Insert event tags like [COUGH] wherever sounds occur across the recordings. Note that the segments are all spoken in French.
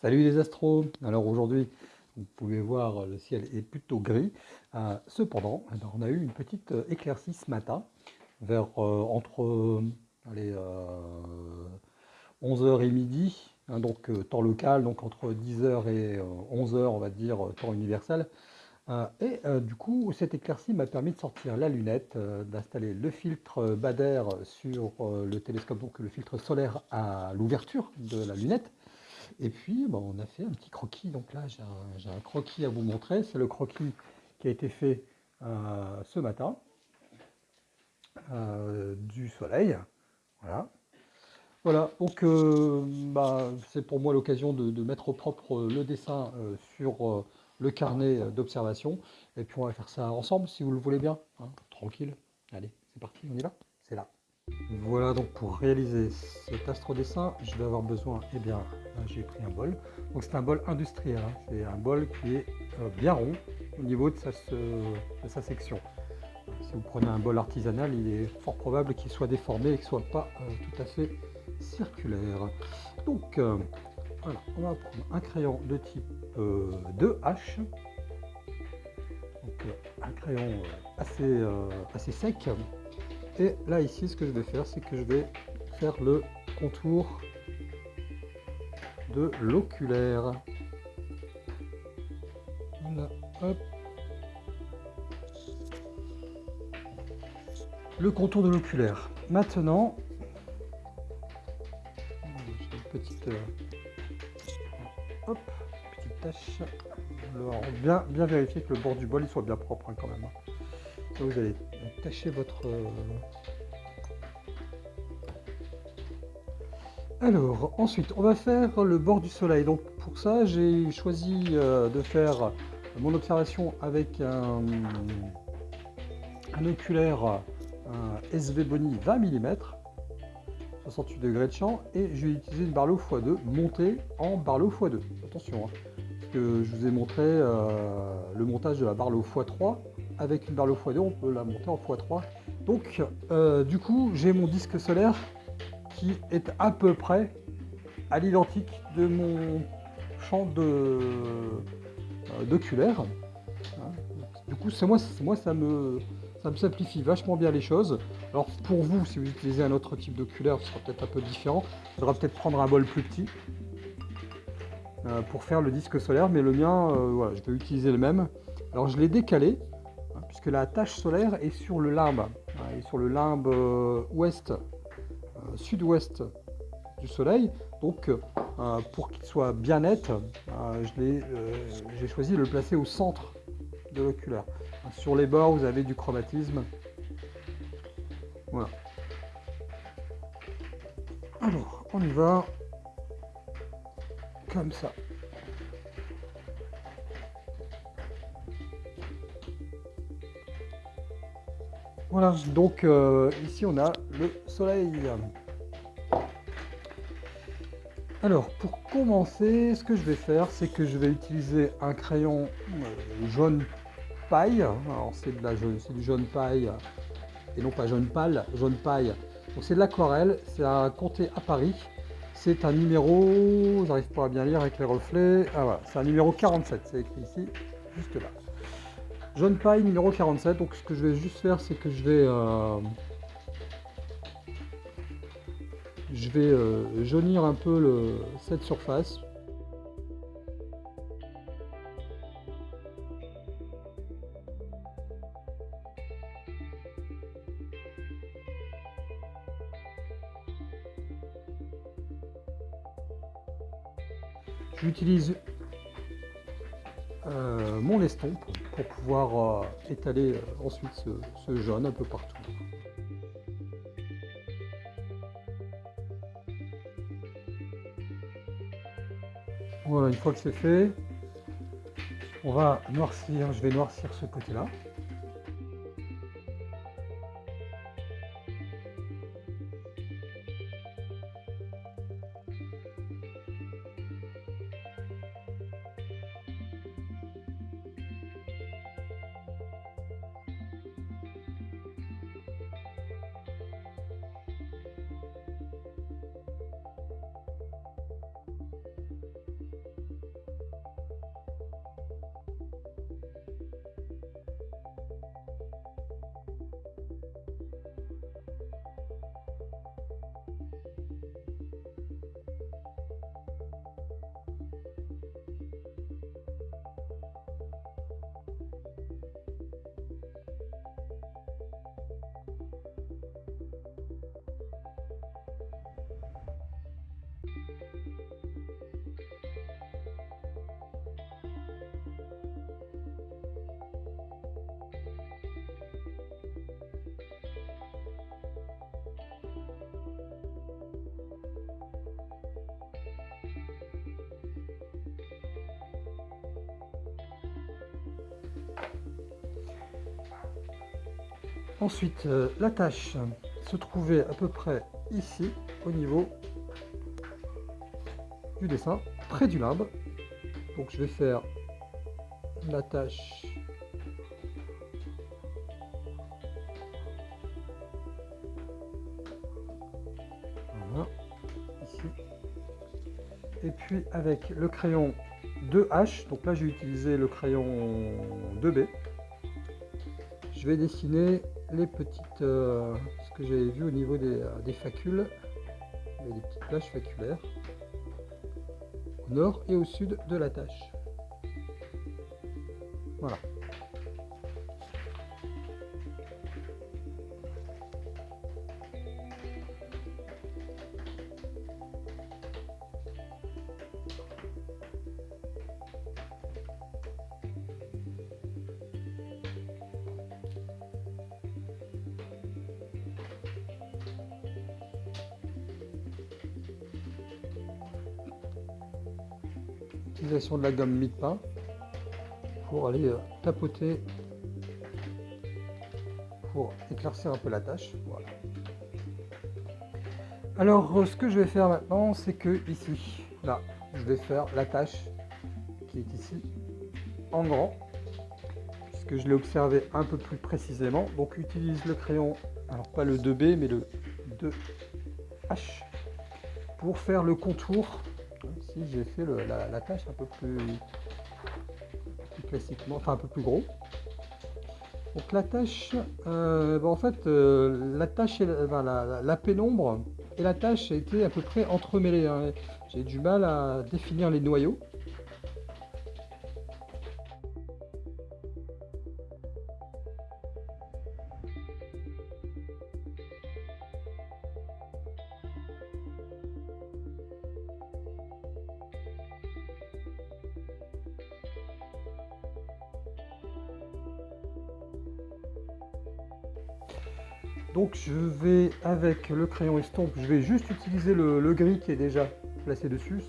Salut les astros Alors aujourd'hui, vous pouvez voir, le ciel est plutôt gris. Euh, cependant, on a eu une petite euh, éclaircie ce matin, vers euh, entre 11h et midi, hein, donc temps local, donc entre 10h et 11h, on va dire, temps universel. et du coup, cette éclaircie m'a permis de sortir la lunette, d'installer le filtre Bader sur le télescope, donc le filtre solaire à l'ouverture de la lunette, et puis, on a fait un petit croquis. Donc là, j'ai un, croquis à vous montrer. C'est le croquis qui a été fait euh, ce matin euh, du soleil. Voilà. Voilà, donc euh, bah, c'est pour moi l'occasion de, mettre au propre le dessin sur le carnet d'observation. Et puis on va faire ça ensemble si vous le voulez bien. Hein. tranquille. Allez, c'est parti, on y va? C'est là. Voilà donc pour réaliser cet astrodessin, je vais avoir besoin, eh bien, j'ai pris un bol. Donc c'est un bol industriel, hein. c'est un bol qui est euh, bien rond au niveau de sa, section. Si vous prenez un bol artisanal, il est fort probable qu'il soit déformé et qu'il ne soit pas euh, tout à fait circulaire. Donc euh, voilà, on va prendre un crayon de type 2H. Donc un crayon assez, assez sec et là, ici, ce que je vais faire, c'est que je vais faire le contour de l'oculaire. Le contour de l'oculaire. Maintenant, j'ai une petite, euh, bien, vérifier que le bord du bol il soit bien propre hein, quand même. Vous allez tâchez votre... Euh, Alors, ensuite, on va faire le bord du soleil. Donc pour ça, j'ai choisi euh, de faire mon observation avec un, oculaire un SV Boni 20 mm, 68 degrés de champ, et je vais utiliser une Barlow x2 montée en Barlow x2. Attention, hein, parce que je vous ai montré euh, le montage de la Barlow x3 avec une Barlow x2, on peut la monter en x3. Donc, euh, du coup, j'ai mon disque solaire qui est à peu près à l'identique de mon champ euh, d'oculaire. Hein. Du coup, c'est moi, moi ça, me, ça me simplifie vachement bien les choses. Alors pour vous, si vous utilisez un autre type d'oculaire, ce sera peut-être un peu différent. Il faudra peut-être prendre un bol plus petit euh, pour faire le disque solaire, mais le mien, voilà, je vais utiliser le même. Alors je l'ai décalé, puisque la tache solaire est sur le limbe, et sur le limbe euh, ouest, euh, sud-ouest du soleil. Donc, euh, pour qu'il soit bien net, j'ai choisi de le placer au centre de l'oculaire. Sur les bords, vous avez du chromatisme. Voilà. Alors, on y va comme ça. Voilà, donc euh, ici on a le soleil. Alors, pour commencer, ce que je vais faire, c'est que je vais utiliser un crayon euh, jaune paille. Alors, c'est du jaune paille, et non pas jaune pâle, jaune paille. Donc, c'est de l'aquarelle, c'est un comté à Paris. C'est un numéro, j'arrive pas à bien lire avec les reflets. Ah voilà, c'est un numéro 47, c'est écrit ici, juste là. Jaune paille numéro 47. Donc ce que je vais juste faire, c'est que je vais... Euh, je vais euh, jaunir un peu le, cette surface. J'utilise euh, mon estompe pour pouvoir euh, étaler euh, ensuite ce, jaune un peu partout. Voilà, une fois que c'est fait, on va noircir, je vais noircir ce côté-là. Ensuite, euh, la tâche se trouvait à peu près ici, au niveau du dessin, près du limbe. Donc je vais faire la tâche voilà, ici. Et puis avec le crayon 2H, donc là j'ai utilisé le crayon 2B, je vais dessiner les petites, euh, ce que j'avais vu au niveau des, euh, facules, des petites plages faculaires, au nord et au sud de la tâche. Voilà. De la gomme mie-de-pain pour aller euh, tapoter pour éclaircir un peu la tâche. Voilà. Alors euh, ce que je vais faire maintenant, c'est que ici, là, je vais faire la tâche qui est ici en grand, puisque je l'ai observé un peu plus précisément. Donc utilise le crayon, alors pas le 2B, mais le 2H pour faire le contour. J'ai fait la, tâche un peu plus classiquement, enfin un peu plus gros. Donc la tâche, euh, en fait, euh, la tâche et la, pénombre et la tâche été à peu près entremêlées. Hein. J'ai du mal à définir les noyaux. Avec le crayon estompe, je vais juste utiliser le, gris qui est déjà placé dessus.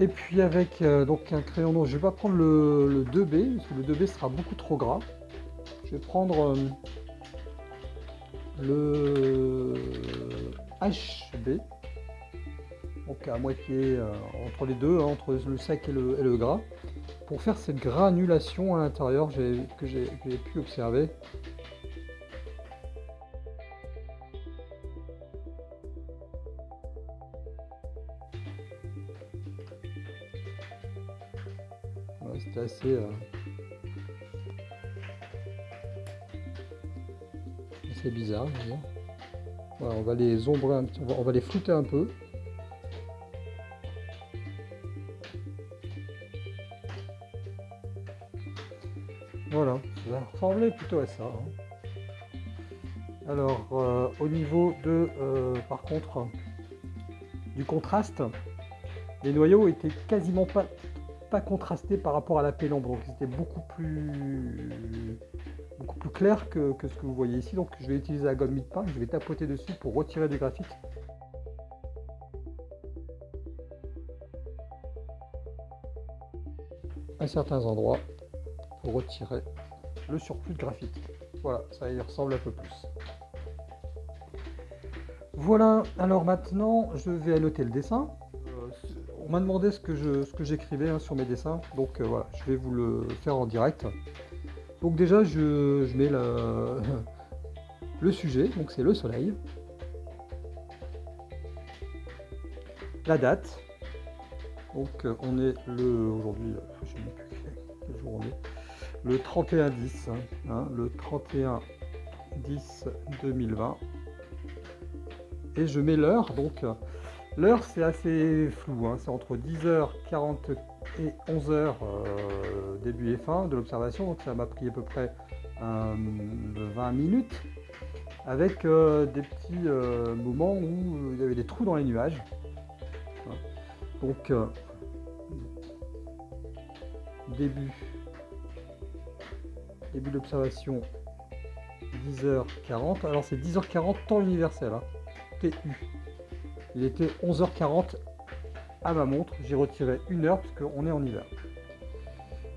Et puis avec euh, donc un crayon noir, je vais pas prendre le, 2B, parce que le 2B sera beaucoup trop gras. Je vais prendre euh, le HB, donc à moitié euh, entre les deux, hein, entre le sec et le, gras, pour faire cette granulation à l'intérieur que j'ai pu observer. C'était assez... Euh, bizarre. On va les ombrer, un petit, on va, les flouter un peu. Voilà, ça va ressembler plutôt à ça. Hein. Alors, euh, au niveau de, euh, par contre, du contraste, les noyaux étaient quasiment pas, pas contrastés par rapport à la pénombre, donc c'était beaucoup plus beaucoup plus clair que, ce que vous voyez ici. Donc je vais utiliser la gomme mid-pain, je vais tapoter dessus pour retirer du graphite. à certains endroits pour retirer le surplus de graphite. Voilà, ça y ressemble un peu plus. Voilà, alors maintenant je vais annoter le dessin. Euh, on m'a demandé ce que j'écrivais hein, sur mes dessins, donc euh, voilà, je vais vous le faire en direct. Donc déjà, je, mets [LAUGHS] le sujet, donc c'est le soleil. La date. Donc euh, on est le aujourd'hui, je sais plus quel jour on est. Le 31 10, hein, le 31 10 2020. Et je mets l'heure, donc l'heure c'est assez flou, hein, c'est entre 10h40 et 11 heures euh, début et fin de l'observation, donc ça m'a pris à peu près 20 euh, minutes, avec euh, des petits moments où il y avait des trous dans les nuages. Donc début début d'observation 10h40. Alors c'est 10h40 temps universel. Hein. TU. Il était 11h40 à ma montre. J'ai retiré une heure parce qu'on est en hiver.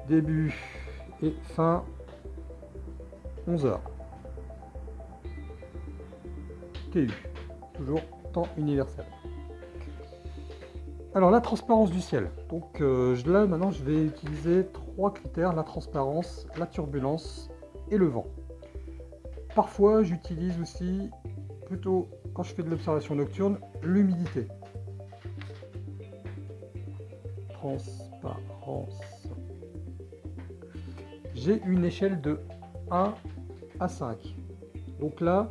Début et fin 11h. TU. Toujours temps universel. Alors la transparence du ciel. Donc euh, là maintenant je vais utiliser trois critères, la transparence, la turbulence et le vent. Parfois j'utilise aussi, plutôt quand je fais de l'observation nocturne, l'humidité. Transparence. J'ai une échelle de 1 à 5. Donc là,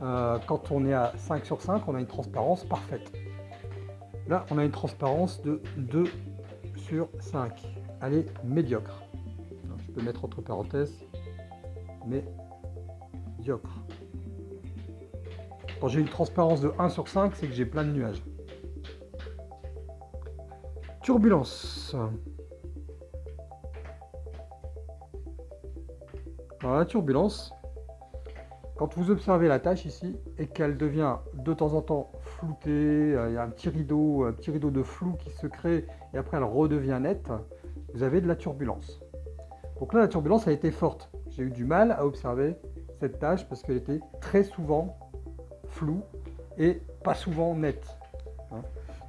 euh, quand on est à 5 sur 5, on a une transparence parfaite. Là, on a une transparence de 2 sur 5. Elle est médiocre. je peux mettre entre parenthèses médiocre. Quand j'ai une transparence de 1 sur 5, c'est que j'ai plein de nuages. Turbulence. Alors la turbulence, quand vous observez la tâche ici et qu'elle devient de temps en temps floutée, euh, il y a un petit rideau, un petit rideau de flou qui se crée et après elle redevient nette, vous avez de la turbulence. Donc là, la turbulence a été forte. J'ai eu du mal à observer cette tâche parce qu'elle était très souvent floue et pas souvent nette. Hein.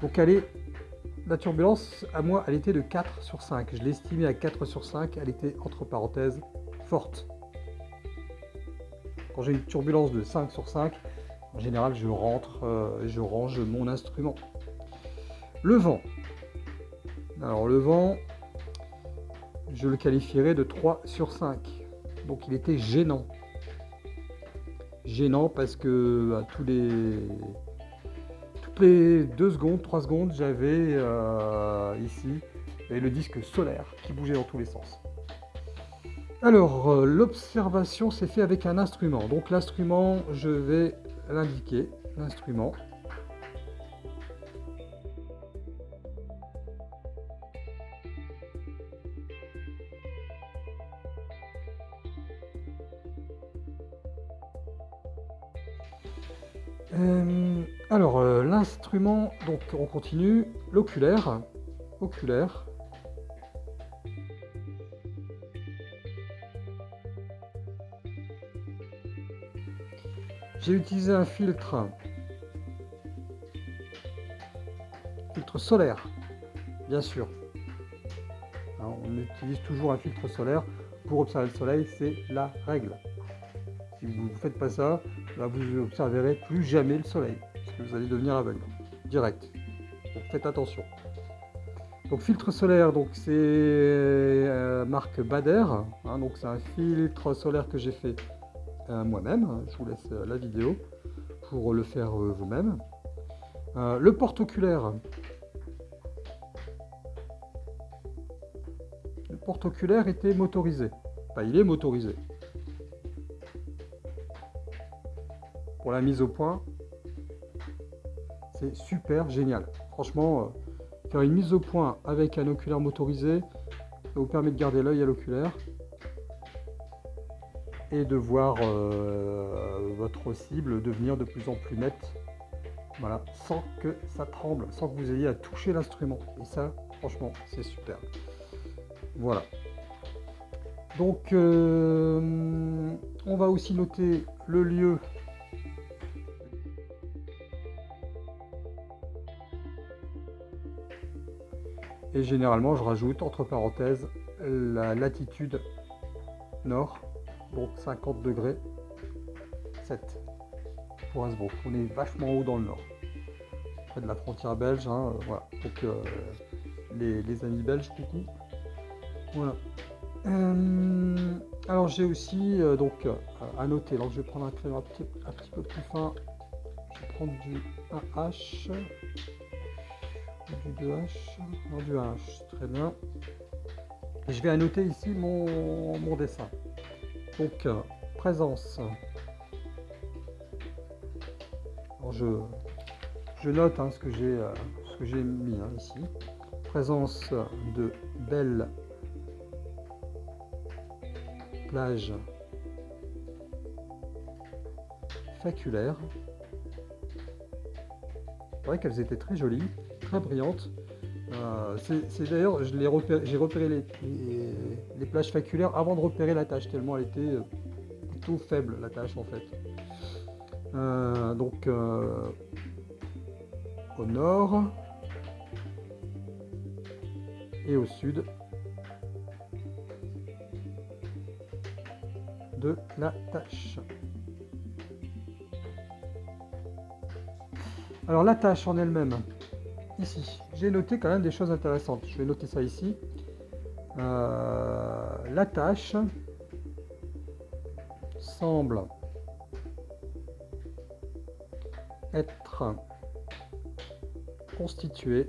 Donc elle est, la turbulence, à moi, elle était de 4 sur 5. Je l'ai estimée à 4 sur 5. Elle était, entre parenthèses, forte. Quand j'ai une turbulence de 5 sur 5, en général, je rentre, euh, je range mon instrument. Le vent. Alors le vent, je le qualifierais de 3 sur 5. Donc il était gênant. Gênant parce que à tous les les 2 secondes, 3 secondes, j'avais euh, ici le disque solaire qui bougeait dans tous les sens. Alors, euh, l'observation s'est fait avec un instrument. Donc l'instrument, je vais l'indiquer, l'instrument. Donc on continue, l'oculaire, oculaire, J'ai utilisé un filtre, filtre solaire, bien sûr. on utilise toujours un filtre solaire. Pour observer le soleil, c'est la règle. Si vous ne faites pas ça, là, vous observerez plus jamais le soleil, parce que vous allez devenir aveugle, direct. Donc faites attention. Donc filtre solaire, donc c'est euh, marque Bader, hein, donc c'est un filtre solaire que j'ai fait moi-même. Je vous laisse euh, la vidéo pour le faire euh, vous-même. Euh, le porte-oculaire. Le porte-oculaire était motorisé. Il est motorisé. Pour la mise au point, super génial. Franchement, faire une mise au point avec un oculaire motorisé, ça vous permet de garder l'œil à l'oculaire et de voir euh, votre cible devenir de plus en plus nette. Voilà, sans que ça tremble, sans que vous ayez à toucher l'instrument. Et ça, franchement, c'est super. Voilà. Donc, euh, on va aussi noter le lieu. Et généralement, je rajoute entre parenthèses la latitude nord donc 50 degrés 7 pour Innsbruck. On est vachement haut dans le nord, près de la frontière belge. Hein, euh, voilà. Donc euh, les, amis belges, coucou. Voilà. Euh, alors j'ai aussi donc à noter. Donc je vais prendre un crayon un petit, peu plus fin. Je vais prendre du 1H du 2H, non du 1H, très bien. Et je vais annoter ici mon, mon dessin. Donc, euh, présence. je, je note hein, ce que j'ai euh, j'ai mis hein, ici. Présence de belles plages faculaires. C'est vrai qu'elles étaient très jolies, très brillantes. Euh, c'est d'ailleurs, j'ai repéré, les, les, plages faculaires avant de repérer la tâche, tellement elle était euh, plutôt faible, la tâche en fait. Euh, donc, au nord et au sud de la tâche. Alors la tâche en elle-même, ici, j'ai noté quand même des choses intéressantes. Je vais noter ça ici. Euh, la tâche semble être constituée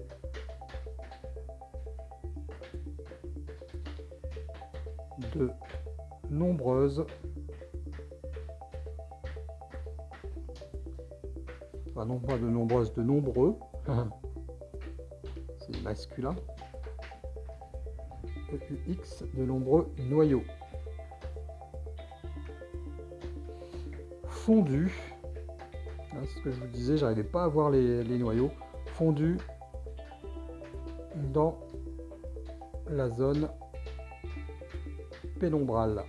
de nombreuses non pas de nombreuses, de nombreux. [LAUGHS] Masculin. EUX, de nombreux noyaux. Fondu. C'est ce que je vous disais, j'arrivais pas à voir les, les noyaux. Fondu dans la zone pénombrale.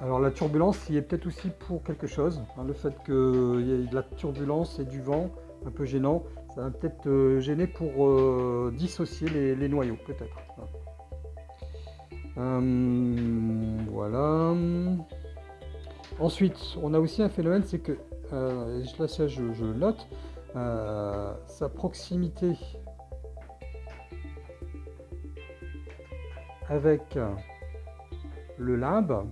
Alors la turbulence y est peut-être aussi pour quelque chose. Hein, le fait qu'il y ait de la turbulence et du vent un peu gênant, ça va peut-être euh, gêner pour euh, dissocier les, noyaux, peut-être. Euh, voilà. Ensuite, on a aussi un phénomène, c'est que, là ça je, je note, sa proximité avec le limbe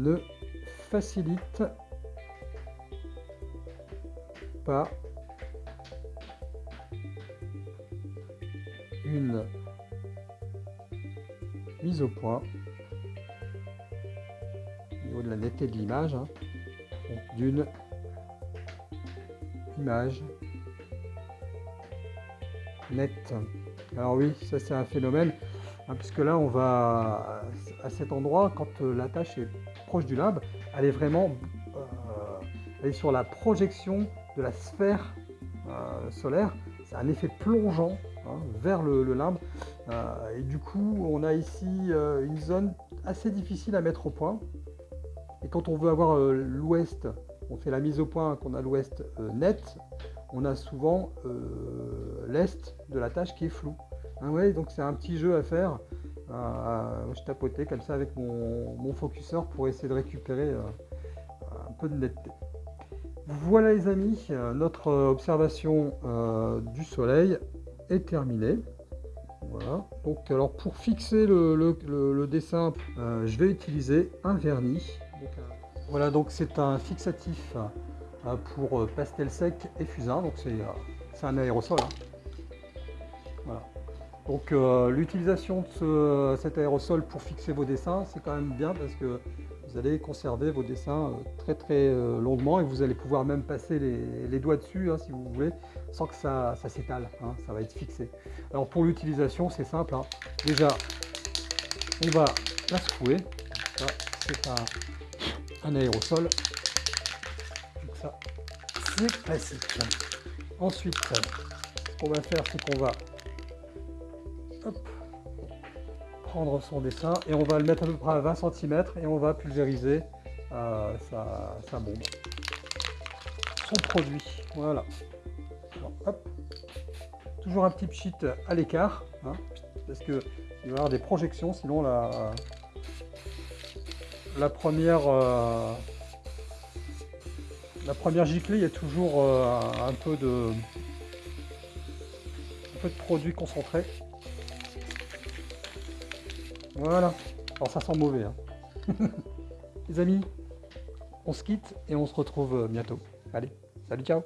ne facilite pas une mise au point au niveau de la netteté de l'image hein, d'une image nette. Alors oui, ça c'est un phénomène, hein, puisque là on va à cet endroit, quand euh, la tâche est proche du limbe, elle est vraiment euh, sur la projection de la sphère euh, solaire. C'est un effet plongeant hein, vers le, limbe. Euh, et du coup, on a ici une zone assez difficile à mettre au point. Et quand on veut avoir l'ouest, on fait la mise au point, qu'on a l'ouest net, on a souvent l'est de la tâche qui est flou. Hein, donc c'est un petit jeu à faire je tapotais comme ça avec mon, mon, focuseur pour essayer de récupérer euh, un peu de netteté. Voilà les amis, euh, notre observation euh, du soleil est terminée. Voilà. Donc alors pour fixer le, dessin, je vais utiliser un vernis. voilà donc c'est un fixatif pour pastel sec et fusain. Donc c'est un aérosol. Hein. Voilà. Donc euh, l'utilisation de cet aérosol pour fixer vos dessins, c'est quand même bien parce que vous allez conserver vos dessins euh, très très euh, longuement et vous allez pouvoir même passer les, doigts dessus hein, si vous voulez sans que ça, s'étale, hein, ça va être fixé. Alors pour l'utilisation c'est simple, hein. déjà on va la secouer, c'est un, aérosol, donc ça c'est classique. Ensuite ce qu'on va faire c'est qu'on va prendre son dessin et on va le mettre à peu près à 20 cm et on va pulvériser euh, sa, bombe. Son produit, voilà. Toujours un petit pchit à l'écart, hein, parce que il va y avoir des projections, sinon la, la première euh, la première giclée, il y a toujours euh, un peu de un peu de produit concentré. Voilà. Alors ça sent mauvais. Hein. [LAUGHS] Les amis, on se quitte et on se retrouve euh, bientôt. Allez, salut, ciao